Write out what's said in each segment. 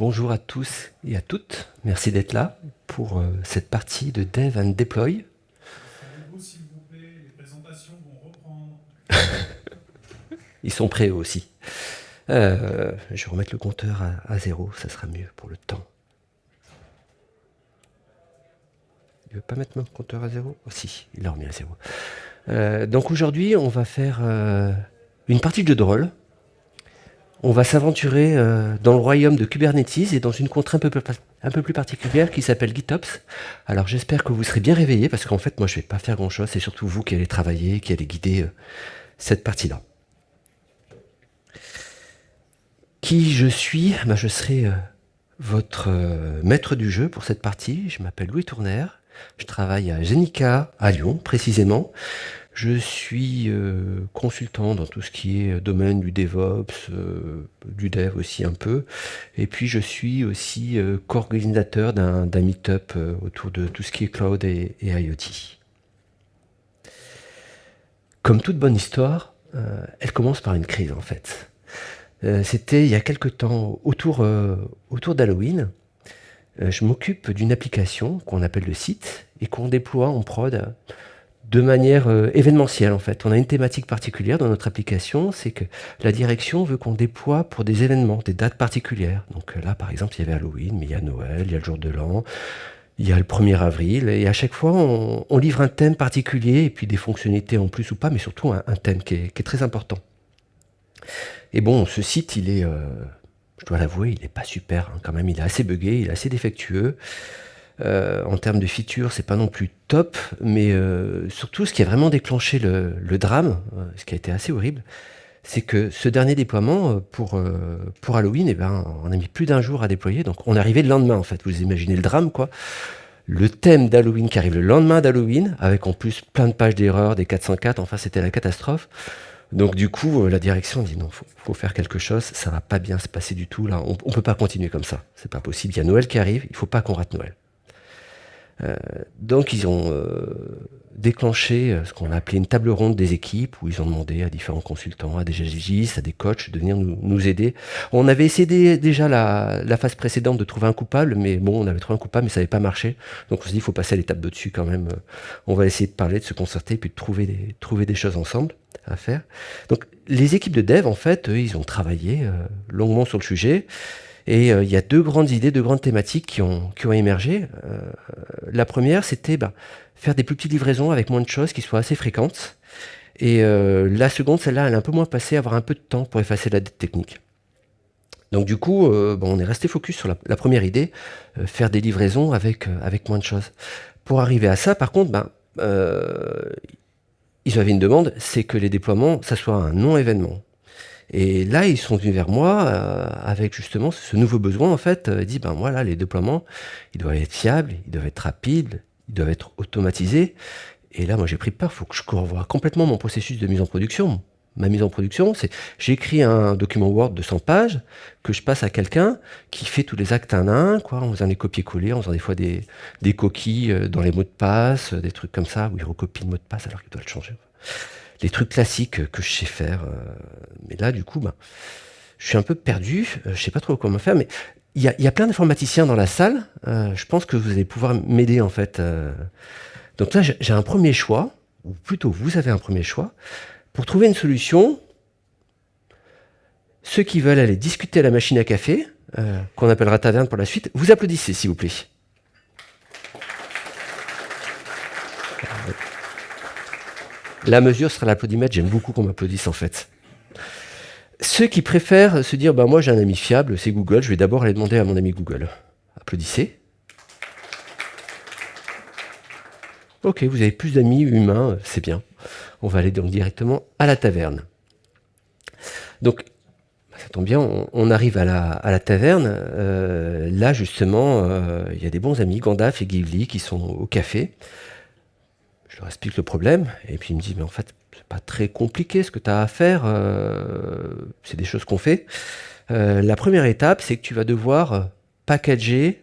Bonjour à tous et à toutes. Merci d'être là pour euh, cette partie de Dev and Deploy. Ils sont prêts aussi. Euh, je vais remettre le compteur à, zéro, ça sera mieux pour le temps. Il veut pas mettre mon compteur à zéro? Oh, Si, il l'a remis à zéro. Euh, donc aujourd'hui, on va faire une partie de jeu de rôle on va s'aventurer euh, dans le royaume de Kubernetes et dans une contrainte un peu, plus particulière qui s'appelle GitOps. Alors j'espère que vous serez bien réveillés parce qu'en fait moi je ne vais pas faire grand chose, c'est surtout vous qui allez travailler, qui allez guider euh, cette partie-là. Qui je suis? Ben, Je serai euh, votre maître du jeu pour cette partie. Je m'appelle Louis Tourner, je travaille à Genica à Lyon précisément. Je suis euh, consultant dans tout ce qui est domaine du DevOps, euh, du Dev aussi un peu. Et puis je suis aussi euh, co-organisateur d'un meet-up autour de tout ce qui est cloud et, IoT. Comme toute bonne histoire, elle commence par une crise en fait. C'était il y a quelque temps, autour, autour d'Halloween, je m'occupe d'une application qu'on appelle le site et qu'on déploie en prod de manière euh, événementielle en fait. On a une thématique particulière dans notre application, c'est que la direction veut qu'on déploie pour des événements, des dates particulières. Donc euh, là par exemple il y avait Halloween, mais il y a Noël, il y a le jour de l'an, il y a le 1er avril, et à chaque fois on, livre un thème particulier, et puis des fonctionnalités en plus ou pas, mais surtout un, thème qui est, très important. Et bon, ce site, il est, euh, je dois l'avouer, il n'est pas super hein, quand même, il est assez buggé, il est assez défectueux. Euh, en termes de features, c'est pas non plus top, mais euh, surtout ce qui a vraiment déclenché le, drame, euh, ce qui a été assez horrible, c'est que ce dernier déploiement pour, Halloween, eh ben, on a mis plus d'un jour à déployer, donc on arrivé le lendemain en fait. Vous imaginez le drame quoi. Le thème d'Halloween qui arrive le lendemain d'Halloween, avec en plus plein de pages d'erreurs, des 404, enfin c'était la catastrophe. Donc du coup, la direction dit non, faut, faut faire quelque chose, ça va pas bien se passer du tout là, on, on peut pas continuer comme ça, c'est pas possible. Il y a Noël qui arrive, il faut pas qu'on rate Noël. Euh, donc ils ont euh, déclenché euh, ce qu'on a appelé une table ronde des équipes, où ils ont demandé à différents consultants, à des GGIS, à des coachs de venir nous, aider. On avait essayé déjà la, phase précédente de trouver un coupable, mais bon, on avait trouvé un coupable, mais ça n'avait pas marché. Donc on s'est dit, il faut passer à l'étape de dessus quand même. On va essayer de parler, de se concerter, puis de trouver des, trouver des choses ensemble à faire. Donc les équipes de dev, en fait, eux, ils ont travaillé longuement sur le sujet. Et euh, il y a deux grandes idées, deux grandes thématiques qui ont, émergé. Euh, la première, c'était bah, faire des plus petites livraisons avec moins de choses qui soient assez fréquentes. Et euh, la seconde, celle-là, elle est un peu moins passée, avoir un peu de temps pour effacer la dette technique. Donc du coup, on est resté focus sur la, première idée, faire des livraisons avec, avec moins de choses. Pour arriver à ça, par contre, ben, ils avaient une demande, c'est que les déploiements, ça soit un non-événement. Et là, ils sont venus vers moi euh, avec justement ce nouveau besoin, en fait. Ils disent, ben voilà, les déploiements, ils doivent être fiables, ils doivent être rapides, ils doivent être automatisés. Et là, moi, j'ai pris peur, il faut que je revoie complètement mon processus de mise en production. Ma mise en production, c'est j'écris un document Word de 100 pages que je passe à quelqu'un qui fait tous les actes un à un, quoi, en faisant les copier-coller, en faisant des fois des, des coquilles euh, dans les mots de passe, des trucs comme ça, où il recopie le mot de passe alors qu'il doit le changer les trucs classiques que je sais faire. Euh, mais là, du coup, ben, je suis un peu perdu. Euh, je sais pas trop comment faire, mais il y a, plein d'informaticiens dans la salle. Euh, je pense que vous allez pouvoir m'aider, en fait. Donc là, j'ai un premier choix, ou plutôt, vous avez un premier choix. Pour trouver une solution, ceux qui veulent aller discuter à la machine à café, qu'on appellera taverne pour la suite, vous applaudissez, s'il vous plaît. La mesure sera l'applaudimètre. J'aime beaucoup qu'on m'applaudisse en fait. Ceux qui préfèrent se dire, bah, moi j'ai un ami fiable, c'est Google, je vais d'abord aller demander à mon ami Google. Applaudissez. Ok, vous avez plus d'amis humains, c'est bien. On va aller donc directement à la taverne. Donc, ça tombe bien, on, arrive à la, taverne. Euh, là, justement, euh, il y a des bons amis, Gandalf et Ghibli, qui sont au café leur explique le problème, et puis il me dit, mais en fait, c'est pas très compliqué ce que tu as à faire, euh, c'est des choses qu'on fait. Euh, la première étape, c'est que tu vas devoir euh, packager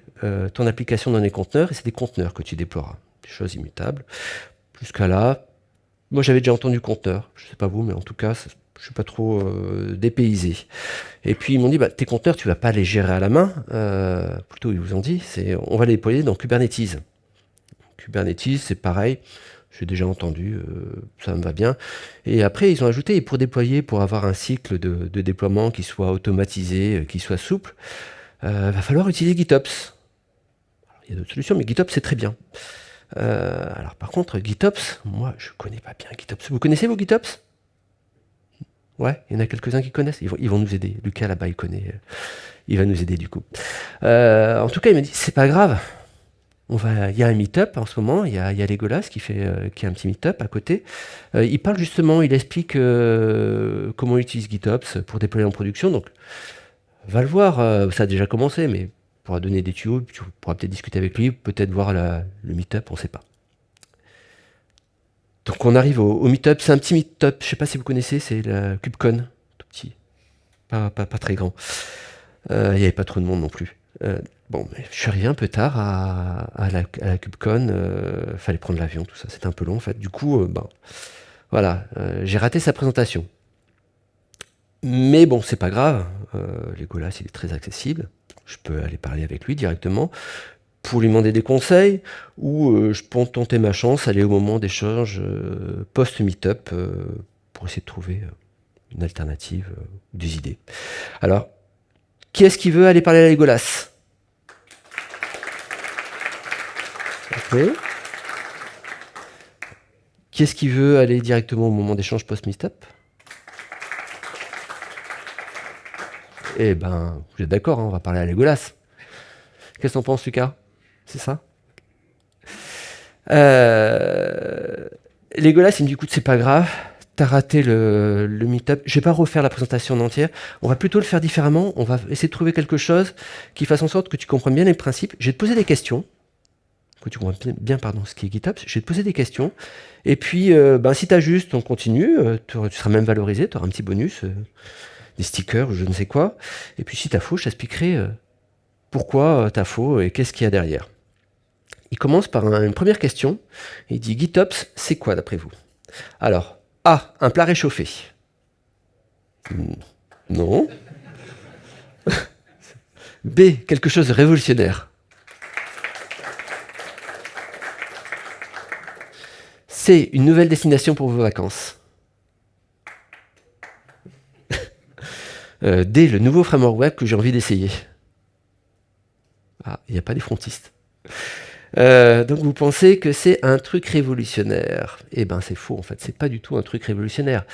ton application dans des conteneurs, et c'est des conteneurs que tu déploieras, des choses immutables. Jusqu'à là, moi j'avais déjà entendu conteneur, je sais pas vous, mais en tout cas, je suis pas trop dépaysé. Et puis ils m'ont dit, bah, tes conteneurs, tu vas pas les gérer à la main. Plutôt, ils vous ont dit, c'est, on va les déployer dans Kubernetes. Kubernetes, c'est pareil. J'ai déjà entendu, euh, ça me va bien. Et après, ils ont ajouté, pour déployer, pour avoir un cycle de, déploiement qui soit automatisé, qui soit souple, il va falloir utiliser GitOps. il y a d'autres solutions, mais GitOps, c'est très bien. alors par contre, GitOps, moi, je connais pas bien GitOps. Vous connaissez vos GitOps? Ouais, il y en a quelques-uns qui connaissent. Ils vont, nous aider. Lucas là-bas, il connaît. Euh, il va nous aider du coup. Euh, en tout cas, il m'a dit c'est pas grave. Il y a un meet-up en ce moment. Il y a, Legolas qui fait, euh, qui a un petit meet-up à côté. il parle justement, il explique comment il utilise GitOps pour déployer en production. Donc, va le voir. ça a déjà commencé, mais pourra donner des tuyaux. Tu pourras peut-être discuter avec lui, peut-être voir le meet-up, on ne sait pas. Donc on arrive au, meet-up, c'est un petit meet-up, je sais pas si vous connaissez, c'est la KubeCon, tout petit, pas, pas, très grand. Euh, il n'y avait pas trop de monde non plus. Euh, bon, je suis arrivé un peu tard à, la, à KubeCon, euh, fallait prendre l'avion, tout ça, c'était un peu long en fait. Du coup, ben, voilà, j'ai raté sa présentation. Mais bon, c'est pas grave, Legolas il est très accessible, je peux aller parler avec lui directement pour lui demander des conseils, ou euh, je peux tenter ma chance, aller au moment d'échange euh, post-meetup euh, pour essayer de trouver une alternative des idées. Alors, qui est-ce qui veut aller parler à Legolas? Qui est-ce qui veut aller directement au moment d'échange post-meetup Eh ben, vous êtes d'accord, hein, on va parler à Legolas. Qu'est-ce que t'en penses, Lucas? C'est ça. Euh, Legolas, il me dit, écoute, c'est pas grave, t'as raté le, le meet-up, je vais pas refaire la présentation en entière, on va plutôt le faire différemment, on va essayer de trouver quelque chose qui fasse en sorte que tu comprennes bien les principes, je vais te poser des questions, que tu comprends bien pardon, ce qui est GitOps, je vais te poser des questions, et puis euh, ben, si tu ajustes, on continue, euh, tu, seras même valorisé, tu auras un petit bonus, euh, des stickers, je ne sais quoi, et puis si tu as faux, je t'expliquerai pourquoi tu as faux et qu'est-ce qu'il y a derrière il commence par une première question. Il dit GitOps, c'est quoi d'après vous? Alors, A, un plat réchauffé. Hmm, non. B, quelque chose de révolutionnaire. C, une nouvelle destination pour vos vacances. Euh, D, le nouveau framework web que j'ai envie d'essayer. Ah, il n'y a pas des frontistes. Euh, donc vous pensez que c'est un truc révolutionnaire? Eh ben c'est faux en fait, c'est pas du tout un truc révolutionnaire.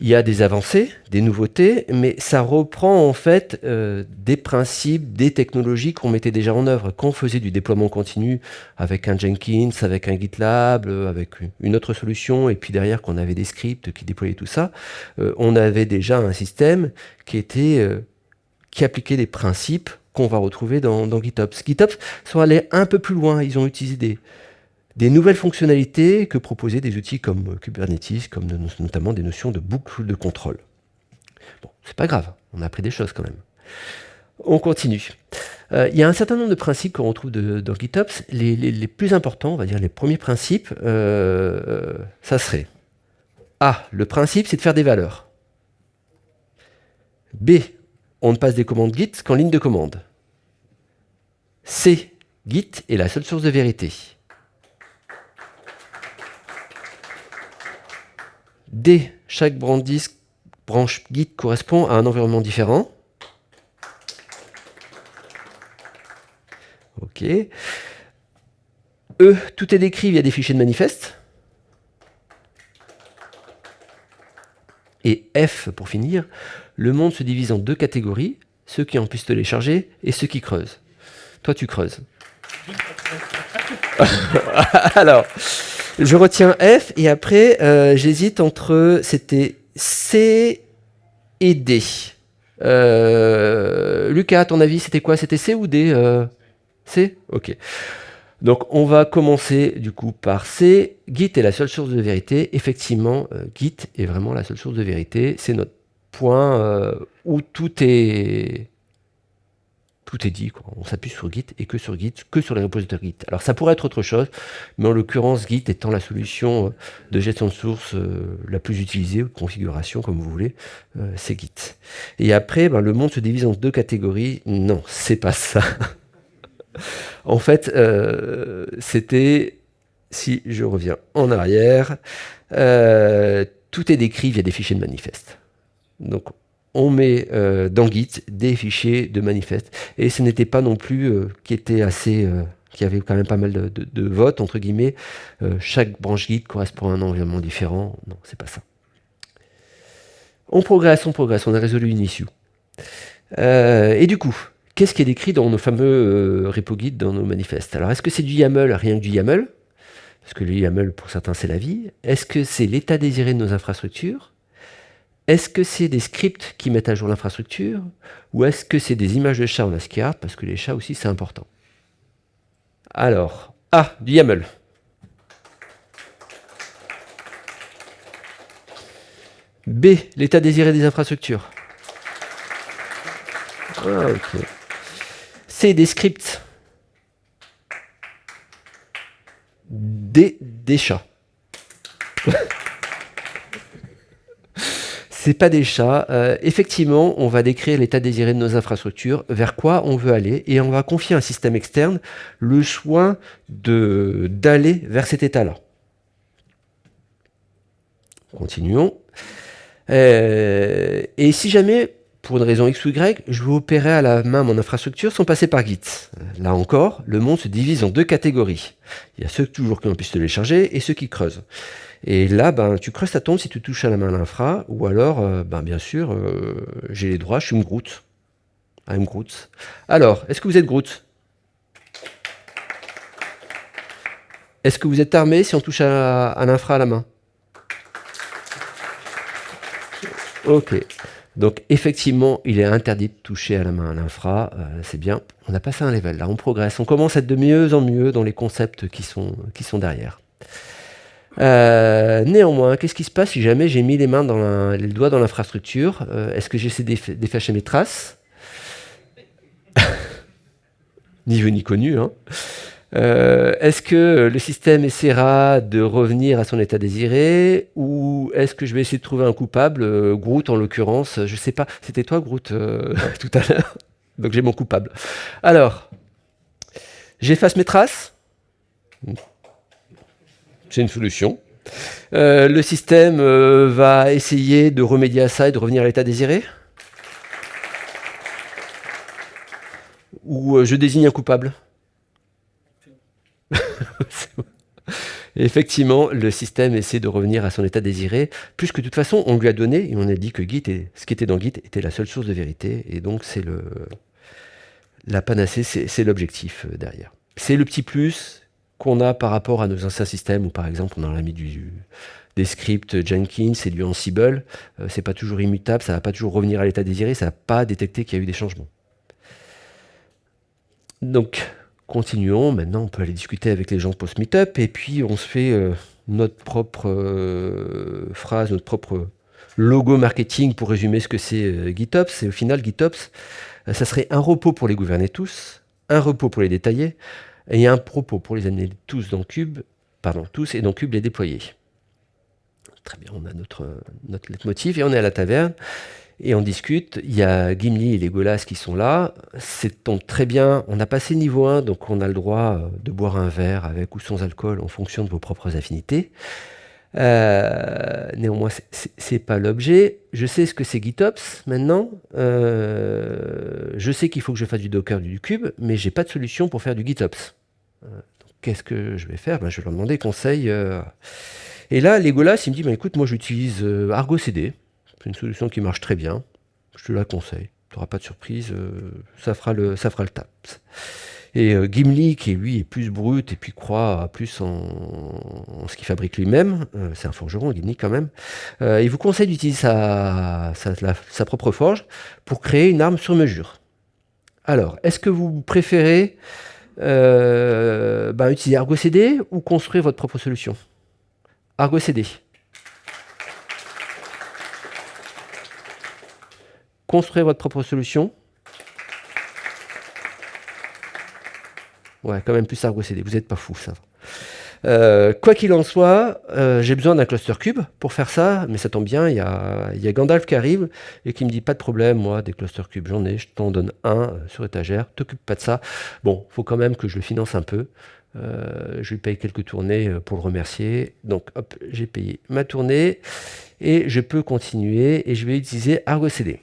Il y a des avancées, des nouveautés, mais ça reprend en fait euh, des principes, des technologies qu'on mettait déjà en œuvre. Quand on faisait du déploiement continu avec un Jenkins, avec un GitLab, euh, avec une autre solution, et puis derrière qu'on avait des scripts qui déployaient tout ça, on avait déjà un système qui était qui appliquait des principes qu'on va retrouver dans, GitOps. GitOps sont allés un peu plus loin, ils ont utilisé des, nouvelles fonctionnalités que proposaient des outils comme Kubernetes, comme notamment des notions de boucle de contrôle. Bon, c'est pas grave, on a appris des choses quand même. On continue. Euh, il y a un certain nombre de principes qu'on retrouve dans GitOps. Les, plus importants, on va dire les premiers principes, euh, ça serait A. Le principe, c'est de faire des valeurs. B. On ne passe des commandes Git qu'en ligne de commande. C. Git est la seule source de vérité. D. Chaque branche Git correspond à un environnement différent. OK. E. Tout est décrit via des fichiers de manifeste. Et F, pour finir, le monde se divise en deux catégories, ceux qui ont pu se télécharger et ceux qui creusent. Toi, tu creuses. Alors, je retiens F et après, euh, j'hésite entre. C'était C et D. Euh, Lucas, à ton avis, c'était quoi? C'était C ou D euh, C? Ok. Donc, on va commencer du coup par C. Git est la seule source de vérité. Effectivement, Git est vraiment la seule source de vérité. C'est notre point où tout est tout est dit. On s'appuie sur Git et que sur Git, que sur les repositoires Git. Alors ça pourrait être autre chose, mais en l'occurrence, Git étant la solution euh, de gestion de source euh, la plus utilisée, ou de configuration, comme vous voulez, euh, c'est Git. Et après, ben, le monde se divise en deux catégories. Non, c'est pas ça. en fait, c'était, si je reviens en arrière, tout est décrit via des fichiers de manifeste. Donc on met euh, dans Git des fichiers de manifeste. Et ce n'était pas non plus euh, qui était assez... Euh, qui avait quand même pas mal de, votes, entre guillemets. chaque branche Git correspond à un environnement différent. Non, c'est pas ça. On progresse, on progresse, on a résolu une issue. et du coup, qu'est-ce qui est décrit dans nos fameux repo Git, dans nos manifestes? Alors, est-ce que c'est du YAML, rien que du YAML? Parce que le YAML, pour certains, c'est la vie. Est-ce que c'est l'état désiré de nos infrastructures? Est-ce que c'est des scripts qui mettent à jour l'infrastructure ou est-ce que c'est des images de chats en ASCII Parce que les chats aussi, c'est important? Alors, A, du YAML. B, l'état désiré des infrastructures. Ah, C, des scripts. D, des chats. c'est pas des chats. Euh, effectivement, on va décrire l'état désiré de nos infrastructures, vers quoi on veut aller, et on va confier à un système externe le soin d'aller vers cet état-là. Continuons. Euh, et si jamais, pour une raison X ou Y, je veux opérer à la main mon infrastructure sans passer par Git. Là encore, le monde se divise en deux catégories. Il y a ceux toujours qui ont pu se télécharger et ceux qui creusent. Et là, ben, tu creuses ta tombe si tu touches à la main l'infra, ou alors, euh, ben, bien sûr, euh, j'ai les droits, je suis une Groot. I'm Groot. Alors, est-ce que vous êtes Groot Est-ce que vous êtes armé si on touche à, l'infra à la main? Ok. Donc effectivement, il est interdit de toucher à la main à l'infra, euh, c'est bien, on a passé un level, là on progresse, on commence à être de mieux en mieux dans les concepts qui sont, qui sont derrière. Euh, néanmoins, qu'est-ce qui se passe si jamais j'ai mis les mains dans les doigts dans l'infrastructure euh, Est-ce que j'essaie d'effacer mes traces? Ni vu ni connu. Hein. Euh, est-ce que le système essaiera de revenir à son état désiré ou est-ce que je vais essayer de trouver un coupable Groot en l'occurrence, je sais pas. C'était toi Groot tout à l'heure? Donc j'ai mon coupable. Alors, j'efface mes traces? C'est une solution. Euh, le système euh, va essayer de remédier à ça et de revenir à l'état désiré? Ou euh, je désigne un coupable? Effectivement, le système essaie de revenir à son état désiré, puisque de toute façon, on lui a donné, et on a dit que Git, et ce qui était dans Git, était la seule source de vérité, et donc c'est le la panacée, c'est l'objectif derrière. C'est le petit plus, qu'on a par rapport à nos anciens systèmes, où par exemple on a mis des scripts Jenkins et du Ansible, euh, c'est pas toujours immutable, ça va pas toujours revenir à l'état désiré, ça va pas détecter qu'il y a eu des changements. Donc, continuons. Maintenant, on peut aller discuter avec les gens post-meetup, et puis on se fait euh, notre propre euh, phrase, notre propre logo marketing pour résumer ce que c'est GitOps. Et au final, GitOps, ça serait un repos pour les gouverner tous, un repos pour les détailler, et un propos pour les amener tous dans Cube, pardon, tous et dans Cube les déployer. Très bien, on a notre, notre leitmotiv et on est à la taverne et on discute. Il y a Gimli et les Golas qui sont là. C'est très bien. On a passé niveau 1, donc on a le droit de boire un verre avec ou sans alcool en fonction de vos propres affinités. Euh, néanmoins, c'est pas l'objet. Je sais ce que c'est GitOps maintenant. Euh, je sais qu'il faut que je fasse du Docker, du Cube, mais j'ai pas de solution pour faire du GitOps. Euh, qu'est-ce que je vais faire? Ben, Je vais leur demander conseil. Euh. Et là, Legolas, il me dit, ben, écoute, moi j'utilise Argo CD. C'est une solution qui marche très bien. Je te la conseille. Tu n'auras pas de surprise. ça, fera le, ça fera le tap. Et Gimli, qui lui est plus brut et puis croit plus en, ce qu'il fabrique lui-même, c'est un forgeron, Gimli quand même, il vous conseille d'utiliser sa, propre forge pour créer une arme sur mesure. Alors, est-ce que vous préférez euh, bah, utiliser Argo CD ou construire votre propre solution? Argo CD. Construire votre propre solution. Ouais, quand même plus Argo CD. Vous n'êtes pas fou, ça. Euh, quoi qu'il en soit, euh, j'ai besoin d'un cluster cube pour faire ça, mais ça tombe bien, il y a, y a, Gandalf qui arrive et qui me dit pas de problème, moi, des cluster cubes, j'en ai, je t'en donne un euh, sur étagère, t'occupe pas de ça. Bon, faut quand même que je le finance un peu. je lui paye quelques tournées pour le remercier. Donc, hop, j'ai payé ma tournée et je peux continuer et je vais utiliser Argo CD.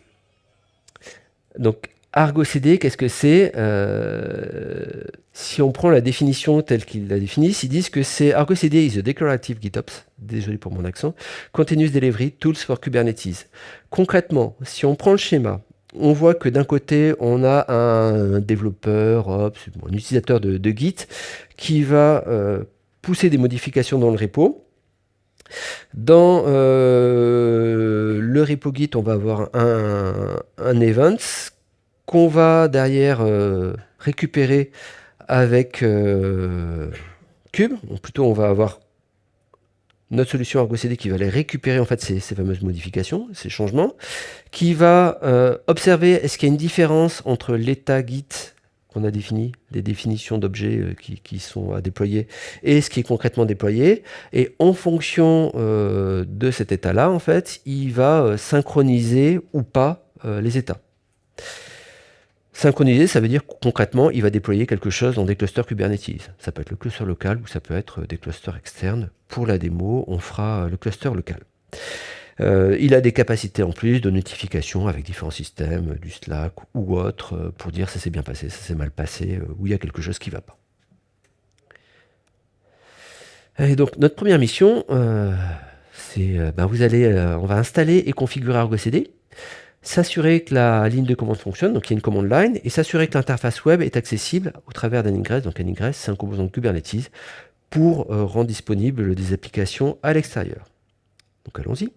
Donc, Argo CD, qu'est-ce que c'est euh, Si on prend la définition telle qu'ils la définissent, ils disent que c'est Argo CD is a declarative GitOps, désolé pour mon accent, continuous delivery tools for Kubernetes. Concrètement, si on prend le schéma, on voit que d'un côté, on a un développeur, un utilisateur de, Git, qui va euh, pousser des modifications dans le repo. Dans euh, le repo Git, on va avoir un, un event qu'on va derrière euh, récupérer avec euh, Cube. Ou plutôt, on va avoir notre solution Argo CD qui va aller récupérer en fait ces, fameuses modifications, ces changements, qui va euh, observer est-ce qu'il y a une différence entre l'état Git qu'on a défini, les définitions d'objets qui, sont à déployer, et ce qui est concrètement déployé. Et en fonction de cet état-là, en fait, il va synchroniser ou pas les états. Synchroniser, ça veut dire concrètement, il va déployer quelque chose dans des clusters Kubernetes. Ça peut être le cluster local ou ça peut être des clusters externes. Pour la démo, on fera le cluster local. Euh, il a des capacités en plus de notification avec différents systèmes, du Slack ou autre, euh, pour dire ça s'est bien passé, ça s'est mal passé, euh, ou il y a quelque chose qui ne va pas. Et donc notre première mission, c'est ben vous allez, on va installer et configurer Argo CD s'assurer que la ligne de commande fonctionne, donc il y a une commande line, et s'assurer que l'interface web est accessible au travers d'un ingress. Donc un ingress, c'est un composant de Kubernetes pour euh, rendre disponible des applications à l'extérieur. Donc allons-y.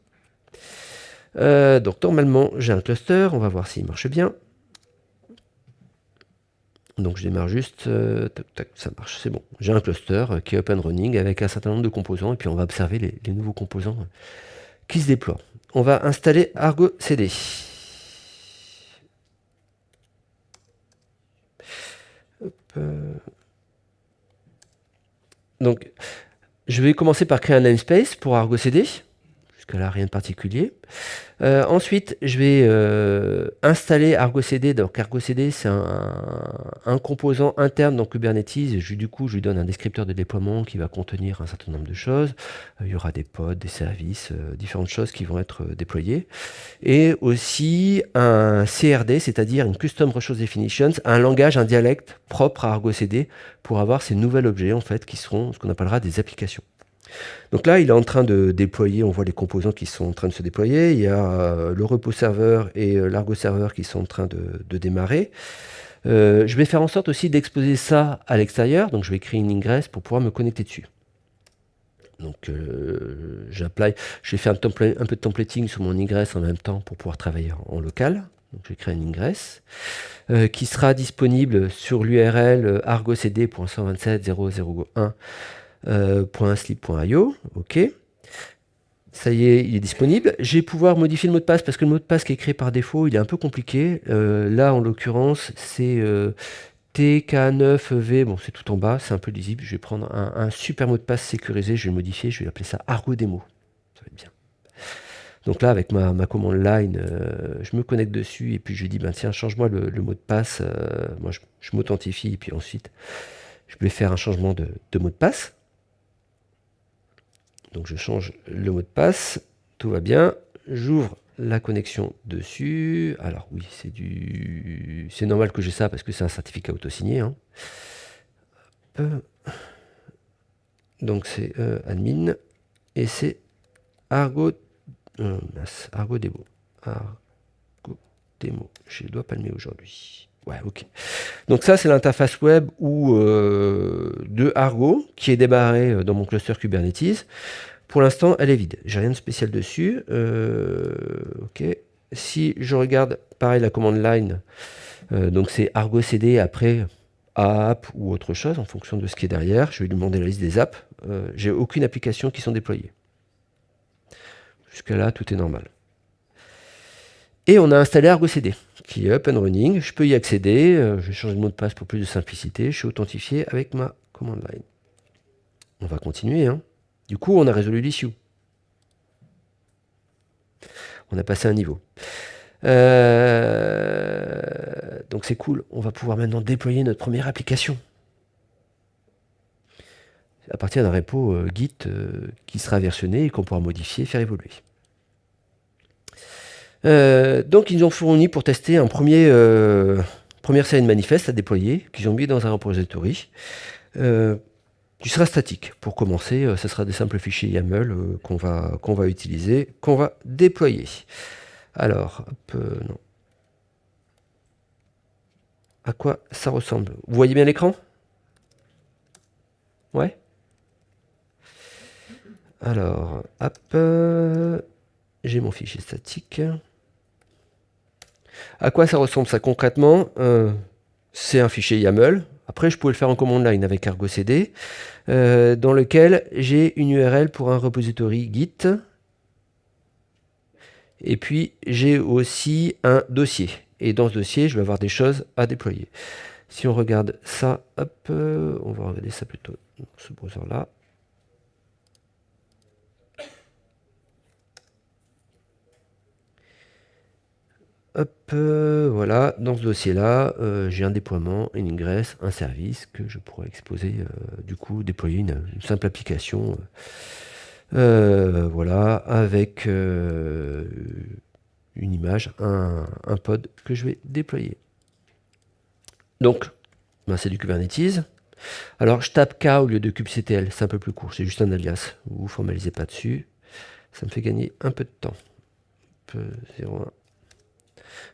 Euh, donc normalement, j'ai un cluster, on va voir s'il marche bien. Donc je démarre juste, euh, ça marche, c'est bon. J'ai un cluster qui est open running avec un certain nombre de composants, et puis on va observer les nouveaux composants qui se déploient. On va installer Argo CD. Donc, je vais commencer par créer un namespace pour Argo CD. Jusqu'à là, rien de particulier. Euh, ensuite, je vais euh, installer Argo CD. Donc, Argo CD, c'est un, composant interne dans Kubernetes. Du coup, je lui donne un descripteur de déploiement qui va contenir un certain nombre de choses. Euh, il y aura des pods, des services, différentes choses qui vont être déployées. Et aussi un CRD, c'est-à-dire une Custom Resource Definitions, un langage, un dialecte propre à Argo CD pour avoir ces nouveaux objets, en fait, qui seront ce qu'on appellera des applications. Donc là, il est en train de déployer, on voit les composants qui sont en train de se déployer. Il y a euh, le repos serveur et euh, l'argo serveur qui sont en train de, démarrer. Euh, je vais faire en sorte aussi d'exposer ça à l'extérieur. Donc je vais créer une ingress pour pouvoir me connecter dessus. Donc j'apply, j'ai fait un, un, peu de templating sur mon ingress en même temps pour pouvoir travailler en, local. Donc je vais créer une ingress qui sera disponible sur l'URL argocd.127.0.0.1 euh, .slip.io, ok. Ça y est, il est disponible. Je vais pouvoir modifier le mot de passe parce que le mot de passe qui est créé par défaut, il est un peu compliqué. Euh, là, en l'occurrence, c'est euh, TK9V. Bon, c'est tout en bas, c'est un peu lisible. Je vais prendre un, super mot de passe sécurisé. Je vais le modifier. Je vais appeler ça Argo Demo. Ça va être bien. Donc là, avec ma, commande line, je me connecte dessus et puis je dis, ben, tiens, change-moi le, mot de passe. moi, je, m'authentifie et puis ensuite, je vais faire un changement de mot de passe. Donc je change le mot de passe, tout va bien. J'ouvre la connexion dessus. Alors oui, c'est du, c'est normal que j'ai ça parce que c'est un certificat auto-signé. Hein. Donc c'est euh, admin et c'est Argo, euh, Argo Demo. Argo Demo. Je dois aujourd'hui. Ok. Donc ça, c'est l'interface web ou euh, de Argo qui est débarré euh, dans mon cluster Kubernetes. Pour l'instant, elle est vide. J'ai rien de spécial dessus. Euh, ok. Si je regarde, pareil, la commande line, donc c'est Argo CD après app ou autre chose en fonction de ce qui est derrière. Je vais lui demander la liste des apps. J'ai aucune application qui sont déployées. Jusqu'à là, tout est normal. Et on a installé Argo CD, qui est up and running. Je peux y accéder. je vais changer de mot de passe pour plus de simplicité. Je suis authentifié avec ma command line. On va continuer. Hein. Du coup, on a résolu l'issue. On a passé un niveau. Euh, donc c'est cool. On va pouvoir maintenant déployer notre première application. À partir d'un repo euh, Git euh, qui sera versionné et qu'on pourra modifier et faire évoluer. Donc ils ont fourni pour tester un premier première scène manifeste à déployer qu'ils ont mis dans un repository qui sera statique. Pour commencer, ce sera des simples fichiers YAML qu'on va, qu'on va utiliser, qu'on va déployer. Alors, euh, non. À quoi ça ressemble? Vous voyez bien l'écran? Ouais Alors, hop, euh, j'ai mon fichier statique. À quoi ça ressemble ça concrètement euh, C'est un fichier YAML. Après, je pouvais le faire en command line avec Argo CD, dans lequel j'ai une URL pour un repository Git et puis, j'ai aussi un dossier. Et dans ce dossier, je vais avoir des choses à déployer. Si on regarde ça, hop, euh, on va regarder ça plutôt dans ce browser-là. Hop, euh, voilà, dans ce dossier-là, euh, j'ai un déploiement, une ingress, un service que je pourrais exposer, du coup, déployer une simple application euh, voilà, avec euh, une image, un, pod que je vais déployer. Donc, ben, c'est du Kubernetes. Alors, je tape K au lieu de kubectl, c'est un peu plus court, c'est juste un alias. Vous formalisez pas dessus. Ça me fait gagner un peu de temps.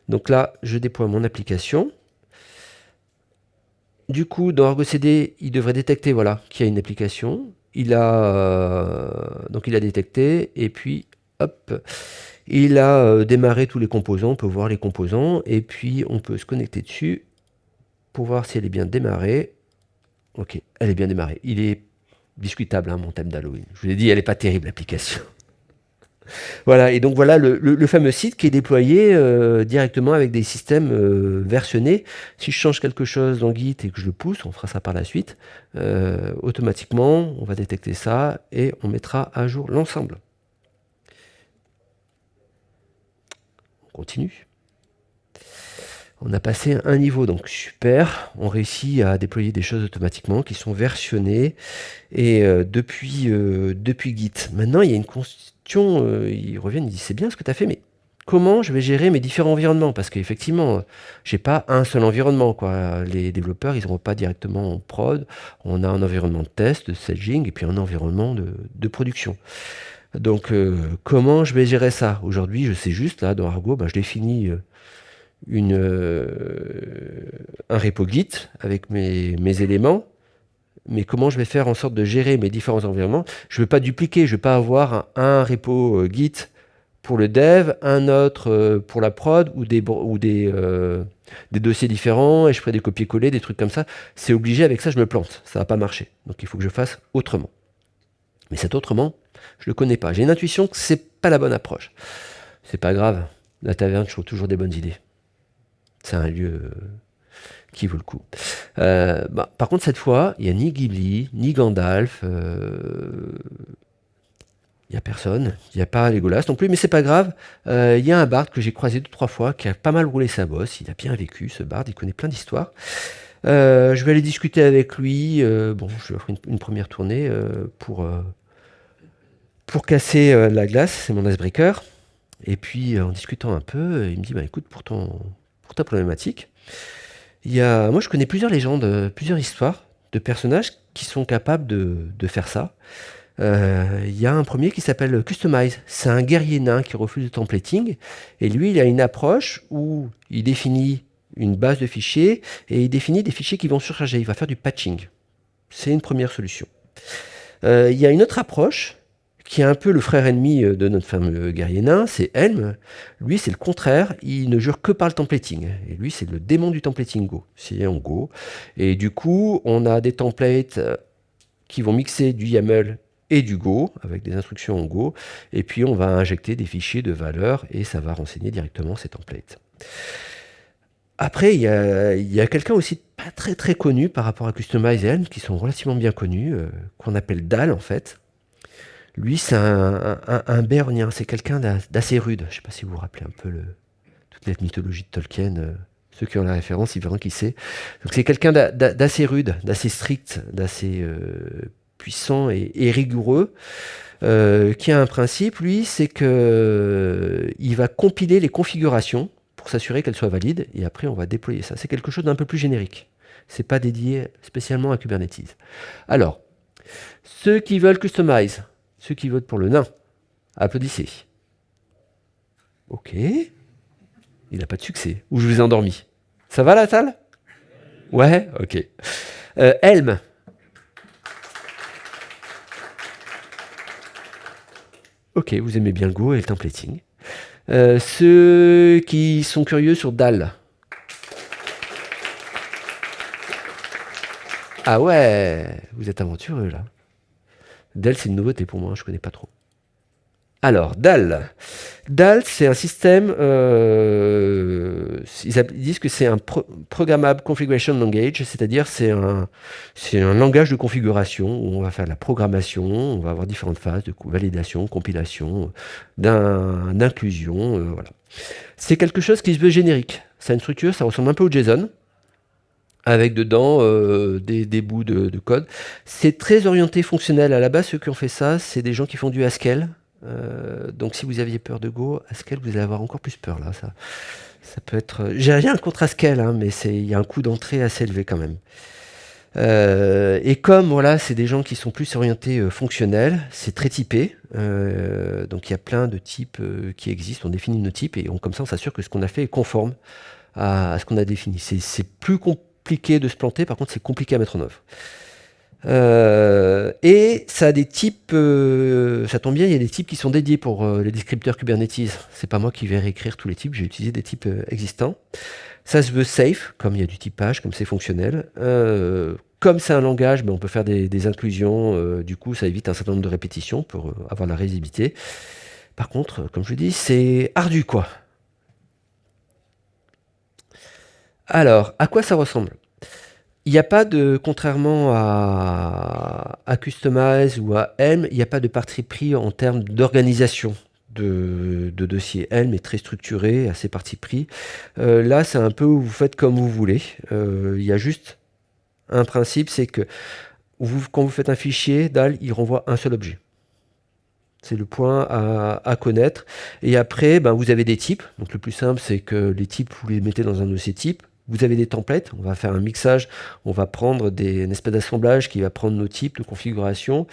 Donc là, je déploie mon application. Du coup, dans Argo CD, il devrait détecter voilà, qu'il y a une application il a, euh, donc il a détecté, et puis, hop, il a euh, démarré tous les composants, on peut voir les composants, et puis on peut se connecter dessus pour voir si elle est bien démarrée. Ok, elle est bien démarrée. Il est discutable, hein, mon thème d'Halloween. Je vous ai dit, elle n'est pas terrible, l'application. Voilà, et donc voilà le, fameux site qui est déployé euh, directement avec des systèmes euh, versionnés. Si je change quelque chose dans Git et que je le pousse, on fera ça par la suite, euh, automatiquement, on va détecter ça et on mettra à jour l'ensemble. On continue. On a passé un niveau, donc super. On réussit à déployer des choses automatiquement qui sont versionnées et depuis, depuis Git. Maintenant, il y a une euh, ils reviennent, ils disent c'est bien ce que tu as fait, mais comment je vais gérer mes différents environnements? Parce qu'effectivement, j'ai pas un seul environnement. Quoi. Les développeurs, ils n'auront pas directement en prod. On a un environnement de test, de staging, et puis un environnement de, production. Donc, euh, comment je vais gérer ça? Aujourd'hui, je sais juste, là, dans Argo, ben, je définis euh, un repo Git avec mes éléments mais comment je vais faire en sorte de gérer mes différents environnements? Je ne veux pas dupliquer, je ne veux pas avoir un, repo euh, Git pour le dev, un autre euh, pour la prod, ou euh, des dossiers différents, et je ferai des copier-coller, des trucs comme ça. C'est obligé, avec ça je me plante, ça ne va pas marcher. Donc il faut que je fasse autrement. Mais cet autrement, je ne le connais pas. J'ai une intuition que ce n'est pas la bonne approche. C'est pas grave, la taverne, je trouve toujours des bonnes idées. C'est un lieu qui vaut le coup. Euh, bah, par contre, cette fois, il n'y a ni Ghibli, ni Gandalf. Euh, il n'y a personne. Il n'y a pas Legolas non plus, mais c'est pas grave. Euh, il y a un bard que j'ai croisé deux trois fois, qui a pas mal roulé sa bosse. Il a bien vécu, ce bard. Il connaît plein d'histoires. je vais aller discuter avec lui. bon, je vais faire une, première tournée pour, pour casser la glace. C'est mon icebreaker. Et puis, en discutant un peu, il me dit, bah, écoute, pour, ton, pour ta problématique, il y a, moi, je connais plusieurs légendes, plusieurs histoires de personnages qui sont capables de, faire ça. Euh, il y a un premier qui s'appelle Customize. C'est un guerrier nain qui refuse le templating. Et lui, il a une approche où il définit une base de fichiers et il définit des fichiers qui vont surcharger. Il va faire du patching. C'est une première solution. Euh, il y a une autre approche qui est un peu le frère ennemi euh, de notre fameux guerrier nain, c'est Helm. Lui, c'est le contraire, il ne jure que par le templating. Et lui, c'est le démon du templating Go. C'est en Go. Et du coup, on a des templates euh, qui vont mixer du YAML et du Go, avec des instructions en Go, et puis on va injecter des fichiers de valeur, et ça va renseigner directement ces templates. Après, il y a, quelqu'un aussi pas très très connu par rapport à Customize et Helm, qui sont relativement bien connus, euh, qu'on appelle DAL en fait. Lui, c'est un, un, c'est quelqu'un d'assez rude. Je ne sais pas si vous vous rappelez un peu toute la mythologie de Tolkien. Euh, ceux qui ont la référence, ils verront qui c'est. Donc c'est quelqu'un d'assez rude, d'assez strict, d'assez euh, puissant et, rigoureux, qui a un principe, lui, c'est que il va compiler les configurations pour s'assurer qu'elle soit valide, et après on va déployer ça. C'est quelque chose d'un peu plus générique. C'est pas dédié spécialement à Kubernetes. Alors, ceux qui veulent customize, ceux qui votent pour le nain, applaudissez. Ok. Il n'a pas de succès. Ou je vous ai endormi. Ça va la salle? Ouais Ok. Euh, Helm. Ok, vous aimez bien le Go et le templating. Euh, ceux qui sont curieux sur DAL. Ah ouais, vous êtes aventureux là. DAL, c'est une nouveauté pour moi, je connais pas trop. Alors, DAL. DAL, c'est un système, euh, ils, disent que c'est un Programmable Configuration Language, c'est-à-dire c'est un, un langage de configuration où on va faire la programmation, on va avoir différentes phases de validation, compilation, d'inclusion, euh, voilà. C'est quelque chose qui se veut générique. Ça a une structure, ça ressemble un peu au JSON, avec dedans euh, des, bouts de, de code. C'est très orienté fonctionnel. À la base, ceux qui ont fait ça, c'est des gens qui font du Haskell, euh, donc si vous aviez peur de Go, Haskell, vous allez avoir encore plus peur là. Ça, ça peut être. J'ai rien contre Haskell, hein, mais il y a un coût d'entrée assez élevé quand même. Euh, et comme voilà, c'est des gens qui sont plus orientés euh, fonctionnels, c'est très typé. donc il y a plein de types qui existent. On définit nos types et on, comme ça, on s'assure que ce qu'on a fait est conforme à ce qu'on a défini. C'est plus compliqué de se planter, par contre, c'est compliqué à mettre en œuvre. Euh, et ça a des types, euh, ça tombe bien, il y a des types qui sont dédiés pour euh, les descripteurs Kubernetes. C'est pas moi qui vais réécrire tous les types, j'ai utilisé des types existants. Ça se veut safe, comme il y a du typage, comme c'est fonctionnel. comme c'est un langage, ben, on peut faire des, inclusions, du coup ça évite un certain nombre de répétitions pour avoir la résilibilité. Par contre, comme je dis, c'est ardu quoi. Alors, à quoi ça ressemble? Il n'y a pas de, contrairement à, Customize ou à Helm, il n'y a pas de parti pris en termes d'organisation de, de dossiers. Helm est très structuré, assez parti pris. Euh, là, c'est un peu vous faites comme vous voulez. Euh, il y a juste un principe, c'est que quand vous faites un fichier, DAL, il renvoie un seul objet. C'est le point à, à, connaître. Et après, ben, vous avez des types. Donc le plus simple, c'est que les types, vous les mettez dans un dossier type. Vous avez des templates, on va faire un mixage, on va prendre des, une espèce d'assemblage qui va prendre nos types de configuration,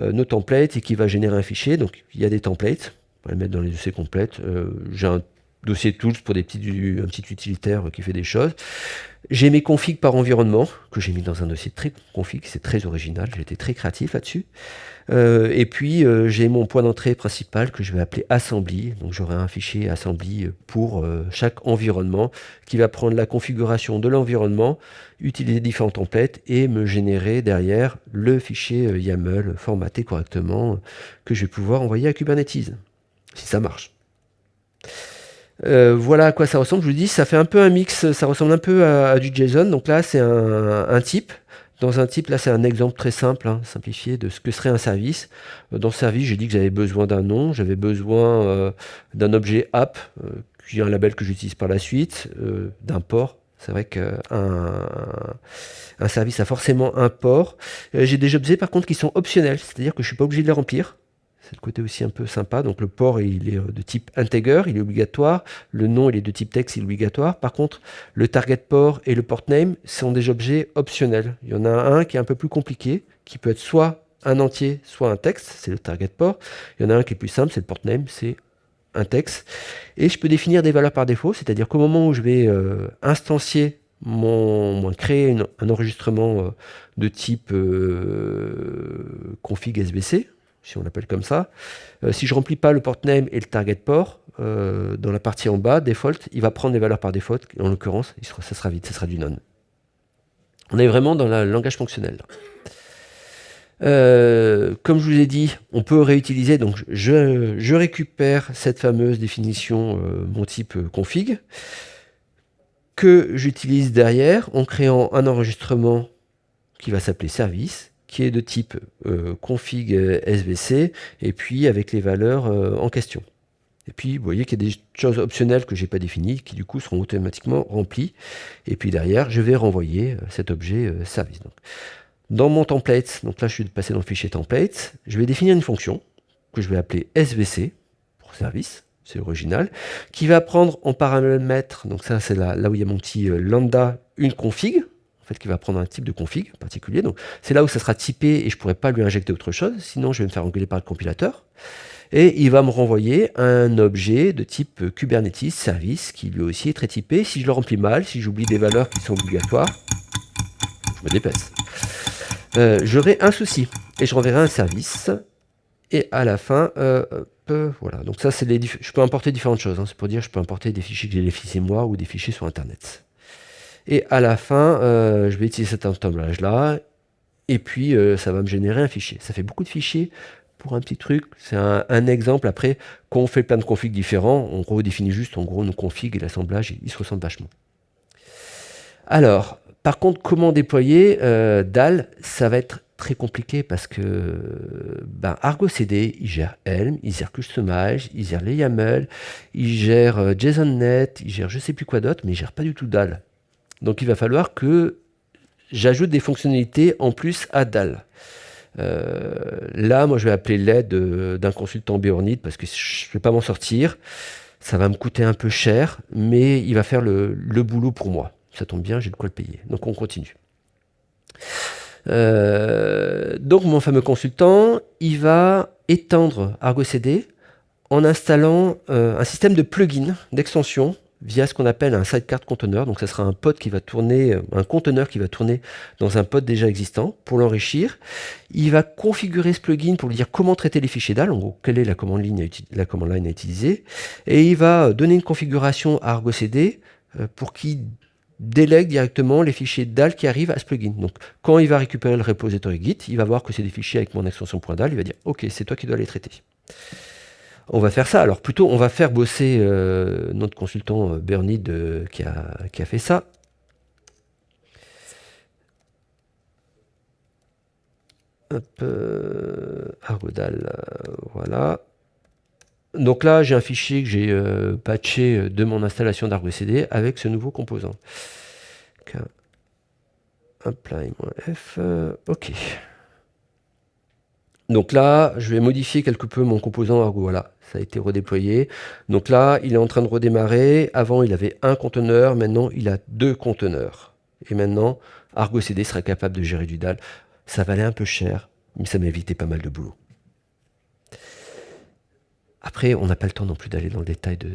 euh, nos templates et qui va générer un fichier. Donc il y a des templates, on va les mettre dans les dossiers complètes. Euh, j'ai un dossier tools pour des petits, un petit utilitaire qui fait des choses. J'ai mes configs par environnement, que j'ai mis dans un dossier très config, c'est très original, j'ai été très créatif là-dessus. Euh, et puis euh, j'ai mon point d'entrée principal que je vais appeler assembly, donc j'aurai un fichier assembly pour euh, chaque environnement qui va prendre la configuration de l'environnement, utiliser différents templates et me générer derrière le fichier YAML formaté correctement que je vais pouvoir envoyer à Kubernetes, si ça marche. Euh, voilà à quoi ça ressemble. Je vous dis, ça fait un peu un mix, ça ressemble un peu à, du JSON. Donc là, c'est un, type. Dans un type, là, c'est un exemple très simple, hein, simplifié, de ce que serait un service. Euh, dans ce service, j'ai dit que j'avais besoin d'un nom, j'avais besoin euh, d'un objet app, qui est un label que j'utilise par la suite, d'un port. C'est vrai qu'un un service a forcément un port. j'ai des objets, par contre, qui sont optionnels, c'est-à-dire que je ne suis pas obligé de les remplir. C'est le côté aussi un peu sympa. Donc le port, il est euh, de type integer, il est obligatoire. Le nom, il est de type texte, il est obligatoire. Par contre, le target port et le port name sont des objets optionnels. Il y en a un qui est un peu plus compliqué, qui peut être soit un entier, soit un texte, c'est le target port. Il y en a un qui est plus simple, c'est le port name, c'est un texte. Et je peux définir des valeurs par défaut, c'est-à-dire qu'au moment où je vais euh, instancier mon, créer un enregistrement euh, de type config SBC, si on l'appelle comme ça. Euh, si je remplis pas le port name et le target port, euh, dans la partie en bas, default, il va prendre les valeurs par défaut. En l'occurrence, ça sera vite, ça sera du non. On est vraiment dans le langage fonctionnel. Euh, comme je vous ai dit, on peut réutiliser, donc je, récupère cette fameuse définition, mon type config, que j'utilise derrière en créant un enregistrement qui va s'appeler service, qui est de type config svc, et puis avec les valeurs en question. Et puis, vous voyez qu'il y a des choses optionnelles que je n'ai pas définies, qui du coup seront automatiquement remplies. Et puis derrière, je vais renvoyer cet objet service. Donc, dans mon template, donc là je suis passé dans le fichier template, je vais définir une fonction que je vais appeler svc, pour service, c'est original, qui va prendre en paramètre, donc ça c'est là, là où il y a mon petit euh, lambda, une config, fait qui va prendre un type de config particulier, donc c'est là où ça sera typé et je ne pourrai pas lui injecter autre chose, sinon je vais me faire engueuler par le compilateur. Et il va me renvoyer un objet de type Kubernetes service qui lui aussi est très typé. Si je le remplis mal, si j'oublie des valeurs qui sont obligatoires, je me dépasse. Euh, j'aurai un souci et je renverrai un service. Et à la fin, euh, voilà. Donc ça, c'est les je peux importer différentes choses. Hein. C'est pour dire, je peux importer des fichiers que j'ai laissés moi ou des fichiers sur Internet. Et à la fin, euh, je vais utiliser cet assemblage-là. Et puis, ça va me générer un fichier. Ça fait beaucoup de fichiers pour un petit truc. C'est un, exemple. Après, quand on fait plein de configs différents, on redéfinit juste en gros nos configs et l'assemblage, il se ressemble vachement. Alors, par contre, comment déployer euh, DAL? Ça va être très compliqué parce que ben, Argo CD, il gère Helm, il gère Customize, il gère les YAML, il gère euh, JSONNet, il gère je sais plus quoi d'autre, mais il gère pas du tout DAL. Donc il va falloir que j'ajoute des fonctionnalités en plus à DAL. Euh, là, moi, je vais appeler l'aide d'un consultant Béornite parce que je ne vais pas m'en sortir. Ça va me coûter un peu cher, mais il va faire le boulot pour moi. Ça tombe bien, j'ai de quoi le payer. Donc on continue. Euh, donc mon fameux consultant, il va étendre Argo CD en installant euh, un système de plugin, d'extension, via ce qu'on appelle un sidecar conteneur. Donc ça sera un pod qui va tourner, euh, un conteneur qui va tourner dans un pod déjà existant pour l'enrichir. Il va configurer ce plugin pour lui dire comment traiter les fichiers DAL, en gros, quelle est la commande, line à utiliser. Et il va donner une configuration à Argo CD pour qu'il délègue directement les fichiers DAL qui arrivent à ce plugin. Donc, quand il va récupérer le repository Git, il va voir que c'est des fichiers avec mon extension .dal, il va dire « Ok, c'est toi qui dois les traiter ». On va faire ça. Alors, plutôt, on va faire bosser euh, notre consultant euh, Bernie qui, a, qui, a, fait ça. Hop, euh, Argodal, voilà. Donc là, j'ai un fichier que j'ai patché de mon installation d'Argo CD avec ce nouveau composant. apply-f, ok. Donc là, je vais modifier quelque peu mon composant Argo. Voilà, ça a été redéployé. Donc là, il est en train de redémarrer. Avant, il avait un conteneur. Maintenant, il a deux conteneurs. Et maintenant, Argo CD sera capable de gérer du DAL. Ça valait un peu cher, mais ça m'a évité pas mal de boulot. Après, on n'a pas le temps non plus d'aller dans le détail de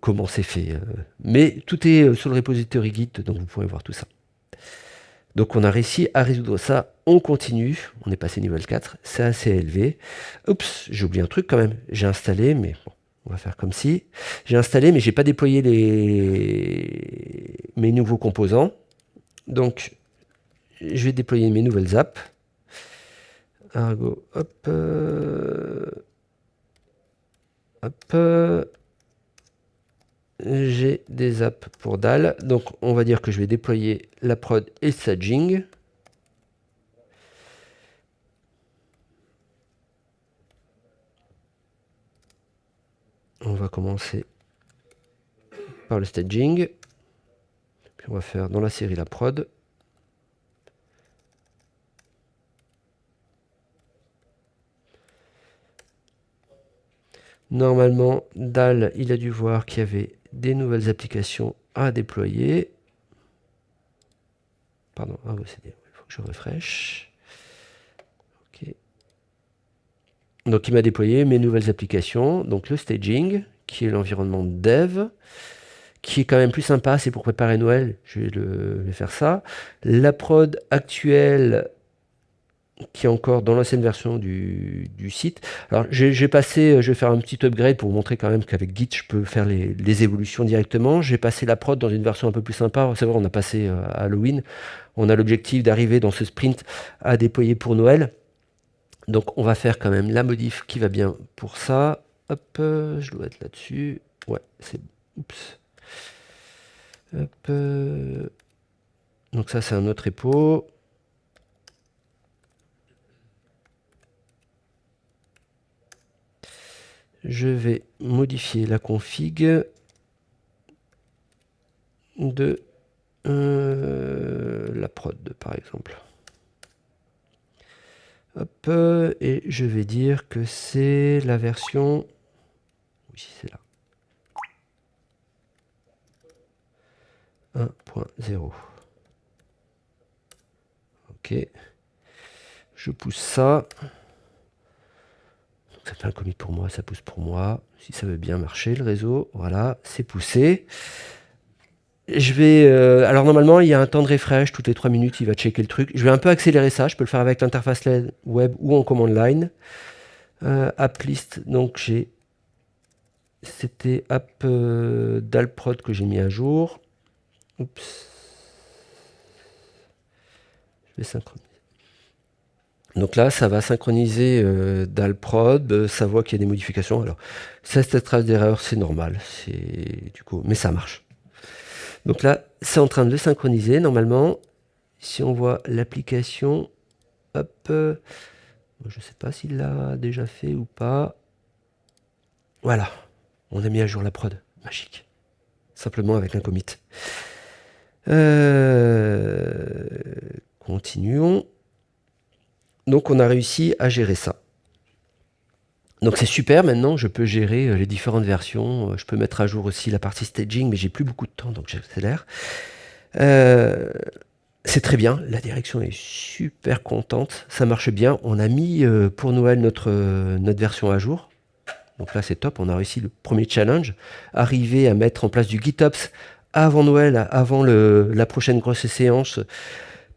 comment c'est fait. Euh. mais tout est euh, sur le repository Git, donc vous pourrez voir tout ça. Donc on a réussi à résoudre ça. On continue. On est passé niveau 4. C'est assez élevé. Oups, j'ai oublié un truc quand même. J'ai installé, mais on va faire comme si. J'ai installé, mais j'ai pas déployé mes nouveaux composants. Donc, je vais déployer mes nouvelles apps. Argo, hop. Euh, j'ai des apps pour DAL. Donc, on va dire que je vais déployer la prod et le staging. On va commencer par le staging. Puis on va faire dans la série la prod. Normalement, DAL, il a dû voir qu'il y avait des nouvelles applications à déployer. Pardon, ah il faut que je refresh. Donc il m'a déployé mes nouvelles applications. Donc le staging, qui est l'environnement dev, qui est quand même plus sympa, c'est pour préparer Noël, je vais, le, faire ça. La prod actuelle, qui est encore dans l'ancienne version du, site. Alors j'ai passé, je vais faire un petit upgrade pour vous montrer quand même qu'avec Git je peux faire les, évolutions directement. J'ai passé la prod dans une version un peu plus sympa. C'est vrai, on a passé euh, Halloween. On a l'objectif d'arriver dans ce sprint à déployer pour Noël. Donc on va faire quand même la modif qui va bien pour ça. Hop, je dois être là-dessus. Ouais, c'est... Oups. Hop. Donc ça c'est un autre repo. Je vais modifier la config de euh, la prod par exemple. Hop, et je vais dire que c'est la version... Oui, c'est là. 1.0. Ok. Je pousse ça. Ça fait un commit pour moi, ça pousse pour moi. Si ça veut bien marcher, le réseau, voilà, c'est poussé. Je vais, euh, alors normalement, il y a un temps de refresh, toutes les 3 minutes, il va checker le truc. Je vais un peu accélérer ça, je peux le faire avec l'interface web ou en command line. Euh, app list, donc j'ai, c'était app euh, d'Alprod que j'ai mis à jour. Oups. Je vais synchroniser. Donc là, ça va synchroniser euh, Dalprod, ça voit qu'il y a des modifications. Alors, cette trace d'erreur, c'est normal, du coup, mais ça marche. Donc là, c'est en train de le synchroniser. Normalement, si on voit l'application, hop, je ne sais pas s'il l'a déjà fait ou pas. Voilà, on a mis à jour la prod. Magique. Simplement avec un commit. Euh, continuons. Donc on a réussi à gérer ça. Donc c'est super, maintenant je peux gérer euh, les différentes versions, euh, je peux mettre à jour aussi la partie staging, mais j'ai plus beaucoup de temps, donc j'accélère. Euh, c'est très bien, la direction est super contente, ça marche bien. On a mis pour Noël notre, notre version à jour. Donc là c'est top, on a réussi le premier challenge. Arriver à mettre en place du GitOps avant Noël, avant la prochaine grosse séance,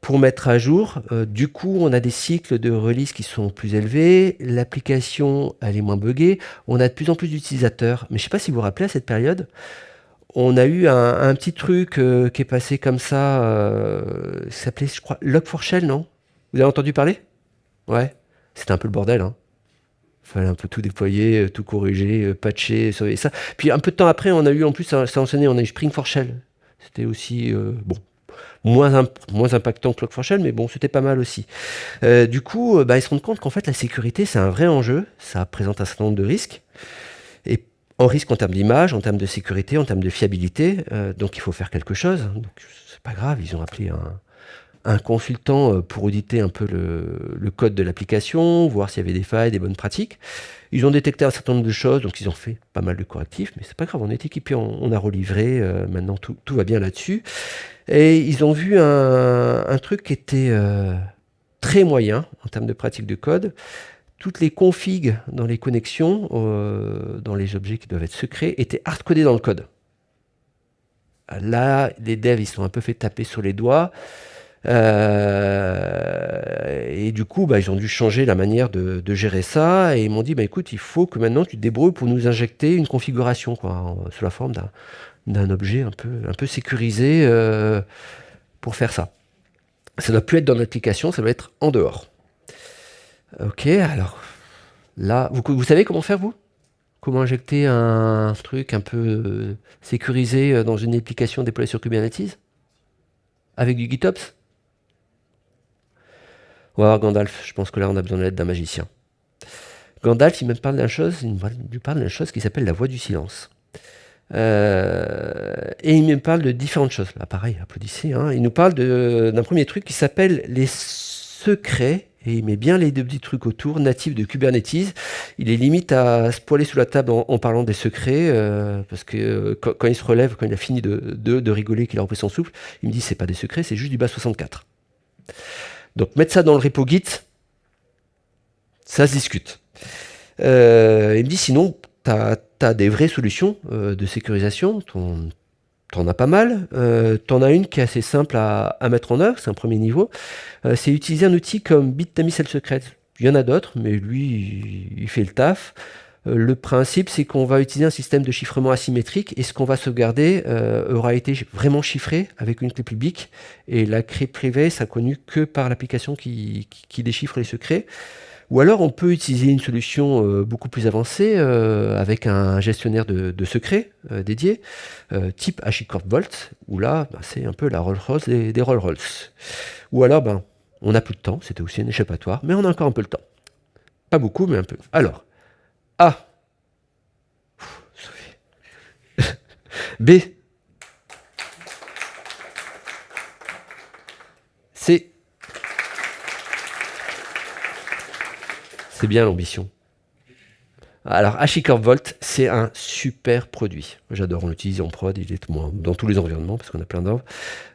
pour mettre à jour. Euh, du coup, on a des cycles de release qui sont plus élevés, l'application elle est moins buggée, on a de plus en plus d'utilisateurs. Mais je ne sais pas si vous vous rappelez à cette période, on a eu un, petit truc euh, qui est passé comme ça, euh, s'appelait, je crois, Log4Shell, non? Vous avez entendu parler? Ouais, c'était un peu le bordel. Hein. Fallait un peu tout déployer, tout corriger, patcher, ça. Puis un peu de temps après, on a eu en plus, ça, ça enseigné, on a eu Spring4Shell. C'était aussi, bon, moins, moins impactant que Log4Shell, mais bon, c'était pas mal aussi. Euh, du coup, euh, bah, ils se rendent compte qu'en fait, la sécurité, c'est un vrai enjeu. Ça présente un certain nombre de risques. Et en risque en termes d'image, en termes de sécurité, en termes de fiabilité. Euh, donc, il faut faire quelque chose. Donc, c'est pas grave, ils ont appelé un, consultant pour auditer un peu le, code de l'application, voir s'il y avait des failles, des bonnes pratiques. Ils ont détecté un certain nombre de choses, donc ils ont fait pas mal de correctifs, mais c'est pas grave, on est équipé, on, a relivré, maintenant tout, va bien là-dessus. Et ils ont vu un, truc qui était euh, très moyen en termes de pratique de code. Toutes les configs dans les connexions, euh, dans les objets qui doivent être secrets, étaient hardcodés dans le code. Là, les devs, ils sont un peu fait taper sur les doigts. Euh, et du coup, bah, ils ont dû changer la manière de, gérer ça. Et ils m'ont dit, bah, écoute, il faut que maintenant tu te débrouilles pour nous injecter une configuration, quoi, sous la forme d'un d'un objet un peu, un peu sécurisé euh, pour faire ça. Ça ne doit plus être dans l'application, ça doit être en dehors. Ok, alors là, vous, savez comment faire vous? Comment injecter un truc un peu euh, sécurisé euh, dans une application déployée sur Kubernetes? Avec du GitOps? Va voir Gandalf, je pense que là on a besoin de l'aide d'un magicien. Gandalf, il me parle d'une chose, il me parle d'une chose qui s'appelle la voix du silence. Euh, et il me parle de différentes choses. Là, pareil, applaudissez. Hein. Il nous parle d'un premier truc qui s'appelle les secrets. Et il met bien les deux petits trucs autour, natifs de Kubernetes. Il est limite à se poiler sous la table en, parlant des secrets, euh, parce que euh, quand, il se relève, quand il a fini de, de, rigoler, qu'il a repris son souffle, il me dit c'est pas des secrets, c'est juste du bas 64. Donc mettre ça dans le repo Git, ça se discute. il me dit sinon, tu as, des vraies solutions euh, de sécurisation, tu en as pas mal. Euh, tu en as une qui est assez simple à, mettre en œuvre, c'est un premier niveau. Euh, c'est utiliser un outil comme Bitdamisel Secret. Il y en a d'autres, mais lui, il, fait le taf. le principe, c'est qu'on va utiliser un système de chiffrement asymétrique et ce qu'on va sauvegarder aura été vraiment chiffré avec une clé publique. Et la clé privée sera connue que par l'application qui, qui, déchiffre les secrets. Ou alors on peut utiliser une solution euh, beaucoup plus avancée euh, avec un gestionnaire de, secrets euh, dédié, type HashiCorp Vault, où là bah, c'est un peu la Rolls-Royce des, des Rolls-Royce. Ou alors ben, on n'a plus de temps, c'était aussi un échappatoire, mais on a encore un peu le temps. Pas beaucoup, mais un peu. Alors, A. B. C. C'est bien l'ambition. Alors, HashiCorp Volt, c'est un super produit. J'adore, on l'utilise en prod, il est dans tous les environnements, parce qu'on a plein d'offres.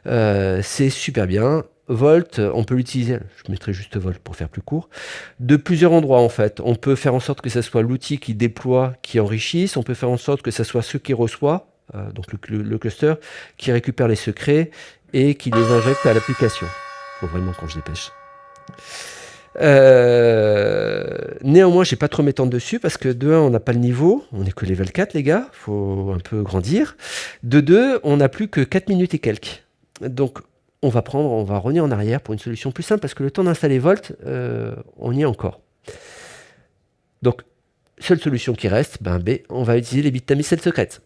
Euh, c'est super bien. Volt, on peut l'utiliser, je mettrai juste Volt pour faire plus court, de plusieurs endroits en fait. On peut faire en sorte que ce soit l'outil qui déploie, qui enrichisse, on peut faire en sorte que ce soit ce qui reçoit, euh, donc le, cluster, qui récupère les secrets et qui les injecte à l'application. Faut vraiment qu'on se dépêche. Euh, néanmoins, j'ai pas trop m'étendre dessus parce que de 1, on n'a pas le niveau, on n'est que level 4 les gars, faut un peu grandir. De 2, on n'a plus que 4 minutes et quelques. Donc on va prendre, on va revenir en arrière pour une solution plus simple parce que le temps d'installer Volt, euh, on y est encore. Donc, seule solution qui reste, ben B, on va utiliser les bits tamisel secrètes.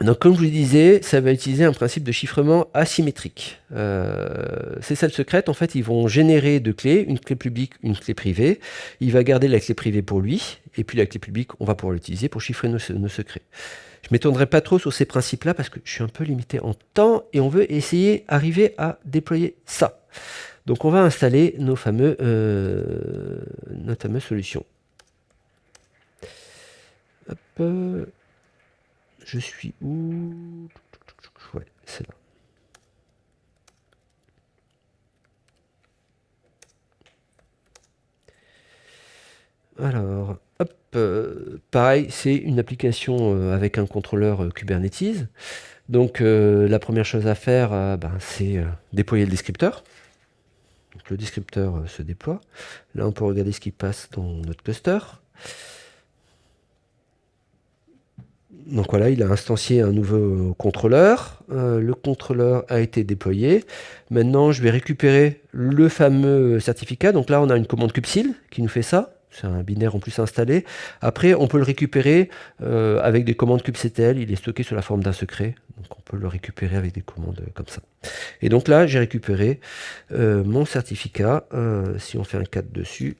Donc comme je vous le disais, ça va utiliser un principe de chiffrement asymétrique. Euh, ces salles secrètes, en fait, ils vont générer deux clés, une clé publique, une clé privée. Il va garder la clé privée pour lui, et puis la clé publique, on va pouvoir l'utiliser pour chiffrer nos, secrets. Je m'étendrai pas trop sur ces principes-là parce que je suis un peu limité en temps et on veut essayer d'arriver à déployer ça. Donc on va installer nos fameux, euh, notre fameuse solution. Hop. Je suis où? Ouais, c'est là. Alors, hop, euh, pareil, c'est une application euh, avec un contrôleur euh, Kubernetes. Donc, la première chose à faire, ben, c'est déployer le descripteur. le descripteur se déploie. Là, on peut regarder ce qui passe dans notre cluster. Donc voilà, il a instancié un nouveau contrôleur. Euh, le contrôleur a été déployé. Maintenant, je vais récupérer le fameux certificat. Donc là, on a une commande kubectl qui nous fait ça. C'est un binaire en plus installé. Après, on peut le récupérer euh, avec des commandes kubectl. Il est stocké sous la forme d'un secret. Donc on peut le récupérer avec des commandes comme ça. Et donc là, j'ai récupéré euh, mon certificat. si on fait un 4 dessus,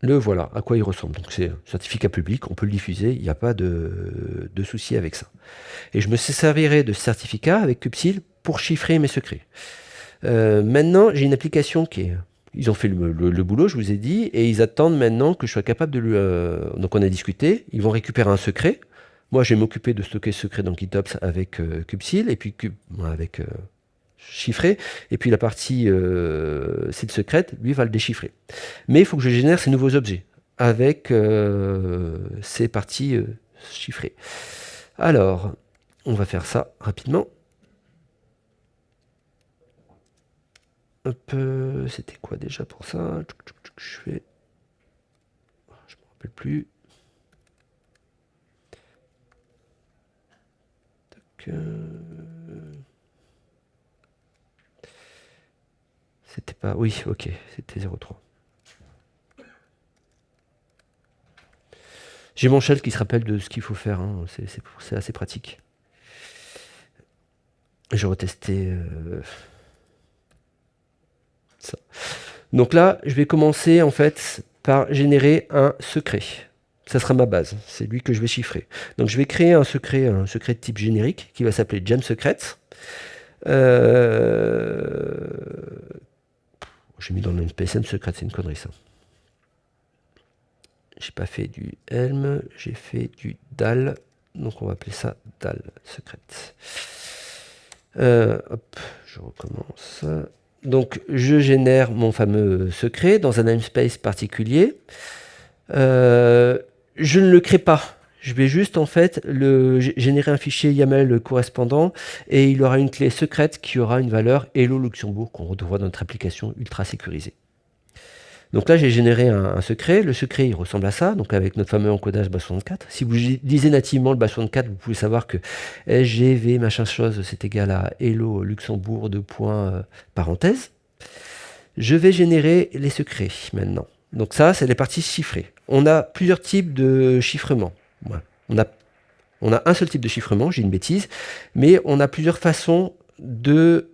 le voilà, à quoi il ressemble. Donc c'est un certificat public, on peut le diffuser, il n'y a pas de, souci avec ça. Et je me servirai de ce certificat avec kubectl pour chiffrer mes secrets. Euh, maintenant, j'ai une application qui est... Ils ont fait le, boulot, je vous ai dit, et ils attendent maintenant que je sois capable de lui... Euh, donc on a discuté, ils vont récupérer un secret. Moi, je vais m'occuper de stocker ce secret dans GitOps avec euh, et puis avec chiffré, et puis la partie euh, site secrète, lui, va le déchiffrer. Mais il faut que je génère ces nouveaux objets avec euh, ces parties euh, chiffrées. Alors, on va faire ça rapidement. C'était quoi déjà pour ça? Je fais... Je me rappelle plus. C'était pas... Oui, ok, c'était 0,3. J'ai mon shell qui se rappelle de ce qu'il faut faire, hein. c'est assez pratique. Je retester euh. Donc là, je vais commencer en fait par générer un secret. Ça sera ma base, c'est lui que je vais chiffrer. Donc je vais créer un secret, un secret de type générique qui va s'appeler Gem Secret. Euh, j'ai mis dans le PSM secret, c'est une connerie ça. J'ai pas fait du Helm, j'ai fait du DAL. Donc on va appeler ça DAL secret. Euh, hop, je recommence. Donc je génère mon fameux secret dans un namespace particulier. Euh, je ne le crée pas. Je vais juste en fait générer un fichier YAML correspondant et il aura une clé secrète qui aura une valeur Hello Luxembourg qu'on retrouve dans notre application ultra sécurisée. Donc là, j'ai généré un, secret. Le secret, il ressemble à ça, donc avec notre fameux encodage BAS64. Si vous lisez nativement le BAS64, vous pouvez savoir que SGV, machin chose, c'est égal à Hello Luxembourg, de euh, parenthèse. Je vais générer les secrets maintenant. Donc ça, c'est les parties chiffrées. On a plusieurs types de chiffrement. On, a, un seul type de chiffrement, j'ai une bêtise, mais on a plusieurs façons de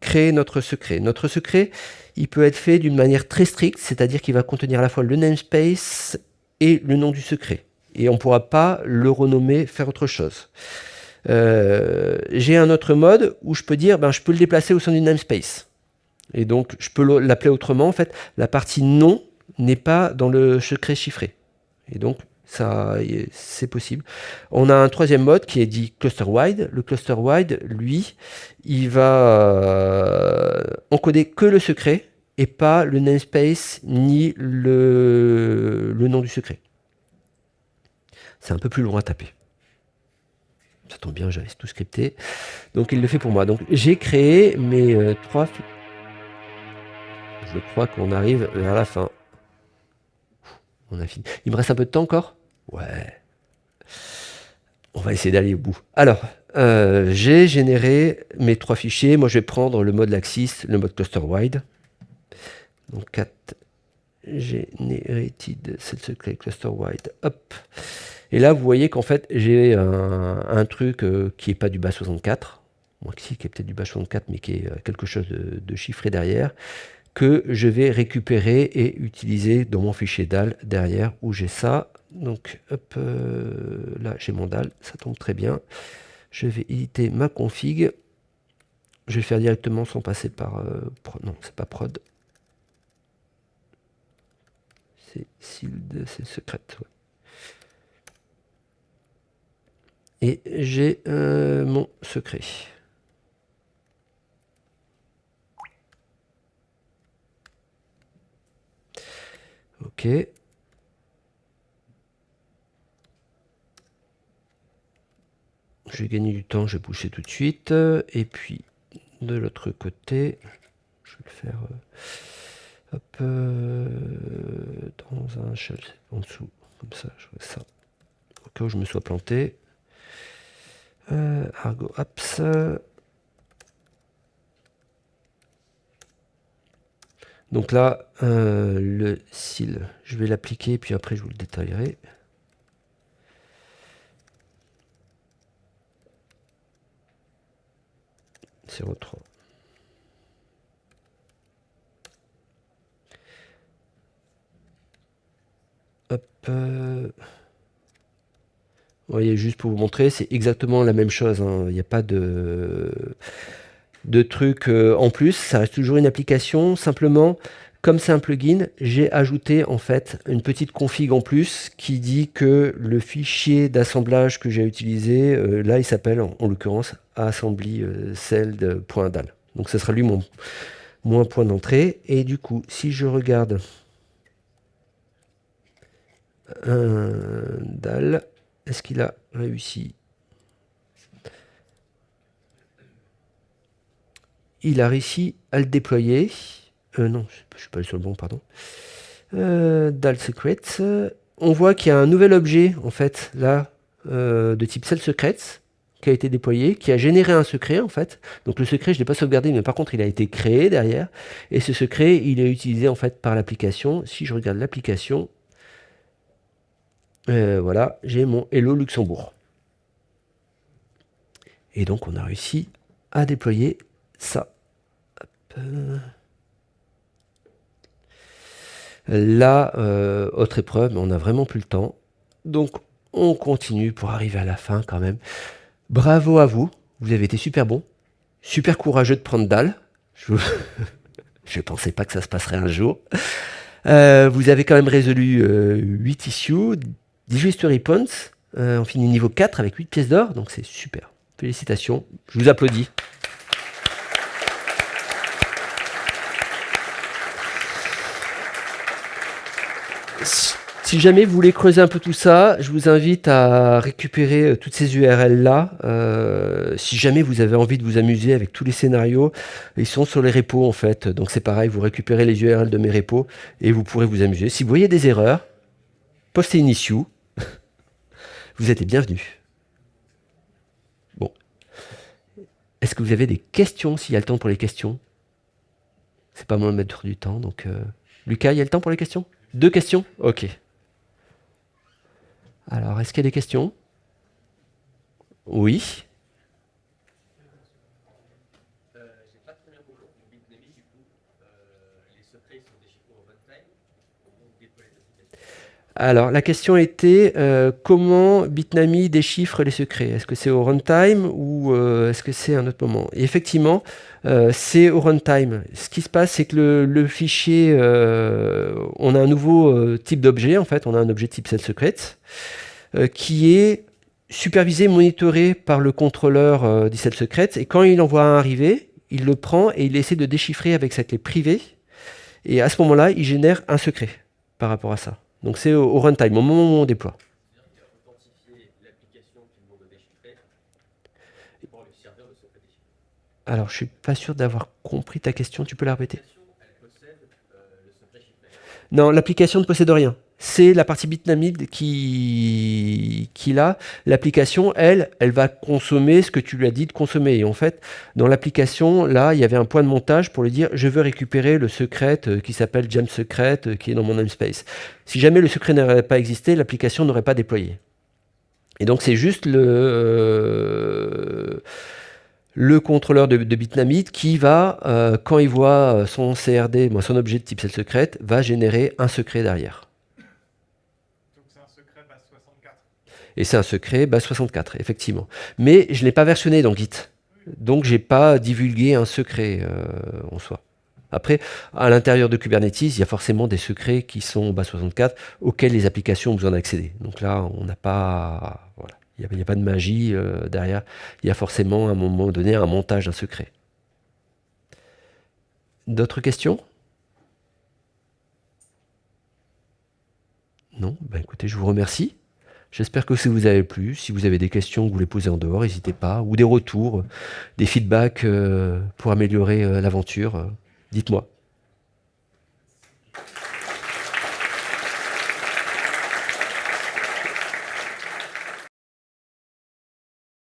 créer notre secret. Notre secret, il peut être fait d'une manière très stricte, c'est-à-dire qu'il va contenir à la fois le namespace et le nom du secret. Et on ne pourra pas le renommer, faire autre chose. Euh, j'ai un autre mode où je peux dire, ben, je peux le déplacer au sein du namespace. Et donc, je peux l'appeler autrement. En fait, la partie nom n'est pas dans le secret chiffré. Et donc, ça, c'est possible. On a un troisième mode qui est dit cluster wide. Le cluster wide, lui, il va euh, encoder que le secret et pas le namespace ni le, le nom du secret. C'est un peu plus long à taper. Ça tombe bien, j'avais tout scripté. Donc il le fait pour moi. Donc j'ai créé mes euh, trois... Je crois qu'on arrive vers la fin. On a fini. Il me reste un peu de temps encore? Ouais. On va essayer d'aller au bout. Alors, euh, j'ai généré mes trois fichiers. Moi, je vais prendre le mode Laxis, le mode cluster wide. Donc, 4 generated set secret cluster wide. Hop. Et là, vous voyez qu'en fait, j'ai un, truc euh, qui n'est pas du bas 64. Moi, qui est peut-être du bas 64, mais qui est euh, quelque chose de chiffré derrière que je vais récupérer et utiliser dans mon fichier DAL derrière où j'ai ça. Donc hop, euh, là j'ai mon DAL, ça tombe très bien. Je vais éditer ma config. Je vais faire directement sans passer par... Euh, non, c'est pas prod. C'est sealed, c'est secret. Et j'ai euh, mon secret. Ok. Je vais gagner du temps, je vais pousser tout de suite. Et puis, de l'autre côté, je vais le faire euh, euh, dans un shell en dessous. Comme ça, je vois ça. Au cas où je me sois planté. Euh, Argo Apps. Donc là, le cil, je vais l'appliquer, puis après je vous le détaillerai. 03. Hop. Euh. Vous voyez, juste pour vous montrer, c'est exactement la même chose. Hein. Il n'y a pas de trucs euh, en plus, ça reste toujours une application, simplement, comme c'est un plugin, j'ai ajouté en fait une petite config en plus qui dit que le fichier d'assemblage que j'ai utilisé, euh, là il s'appelle en, l'occurrence assembly euh, cell.dal. Donc ce sera lui mon, point d'entrée. Et du coup, si je regarde un DAL, est-ce qu'il a réussi? Il a réussi à le déployer. Euh, non, je ne suis pas sur le bon, pardon. Euh, Dal Secrets. On voit qu'il y a un nouvel objet, en fait, là, euh, de type Cell Secrets, qui a été déployé, qui a généré un secret, en fait. Donc le secret, je ne l'ai pas sauvegardé, mais par contre, il a été créé derrière. Et ce secret, il est utilisé, en fait, par l'application. Si je regarde l'application, voilà, j'ai mon Hello Luxembourg. Et donc, on a réussi à déployer ça. Là, euh, autre épreuve, mais on n'a vraiment plus le temps. Donc, on continue pour arriver à la fin quand même. Bravo à vous, vous avez été super bon, super courageux de prendre dalle. Je ne pensais pas que ça se passerait un jour. Euh, vous avez quand même résolu 8 euh, issues, 18 history points. on finit niveau 4 avec 8 pièces d'or, donc c'est super. Félicitations, je vous applaudis. Si jamais vous voulez creuser un peu tout ça, je vous invite à récupérer euh, toutes ces URL-là. Euh, si jamais vous avez envie de vous amuser avec tous les scénarios, ils sont sur les repos en fait. Donc c'est pareil, vous récupérez les URL de mes repos et vous pourrez vous amuser. Si vous voyez des erreurs, postez une issue. vous êtes les bienvenus. Bon. Est-ce que vous avez des questions s'il y a le temps pour les questions? C'est pas moi de mettre du temps. Donc, euh, Lucas, il y a le temps pour les questions? Deux questions? Ok. Alors, est-ce qu'il y a des questions? Oui. Alors, la question était euh, comment Bitnami déchiffre les secrets? Est-ce que c'est au runtime ou euh, est-ce que c'est un autre moment? Et effectivement, euh, c'est au runtime. Ce qui se passe, c'est que le, fichier, on a un nouveau type d'objet, en fait, on a un objet type cell secret, qui est supervisé, monitoré par le contrôleur du cell secret, et quand il en voit un arriver, il le prend et il essaie de déchiffrer avec sa clé privée, et à ce moment-là, il génère un secret par rapport à ça. Donc c'est au, runtime, au moment où on déploie. Alors, je suis pas sûr d'avoir compris ta question. Tu peux la répéter? Non, l'application ne possède rien c'est la partie bitnamide qui, qui l'a. L'application, elle, elle va consommer ce que tu lui as dit de consommer. Et en fait, dans l'application, là, il y avait un point de montage pour lui dire je veux récupérer le secret euh, qui s'appelle Jam Secret euh, qui est dans mon namespace. Si jamais le secret n'aurait pas existé, l'application n'aurait pas déployé. Et donc, c'est juste le. Euh, le contrôleur de, de qui va, quand il voit son CRD, son objet de type cell secret, va générer un secret derrière. Et c'est un secret base 64, effectivement. Mais je ne l'ai pas versionné dans Git. Donc, je n'ai pas divulgué un secret euh, en soi. Après, à l'intérieur de Kubernetes, il y a forcément des secrets qui sont base 64 auxquels les applications ont besoin d'accéder. Donc là, on n'a pas... Voilà. Il n'y a, pas de magie euh, derrière. Il y a forcément, à un moment donné, un montage d'un secret. D'autres questions? Non? Ben Écoutez, je vous remercie. J'espère que ça vous a plu. Si vous avez des questions que vous voulez poser en dehors, n'hésitez pas. Ou des retours, des feedbacks euh, pour améliorer euh, l'aventure, euh, dites-moi.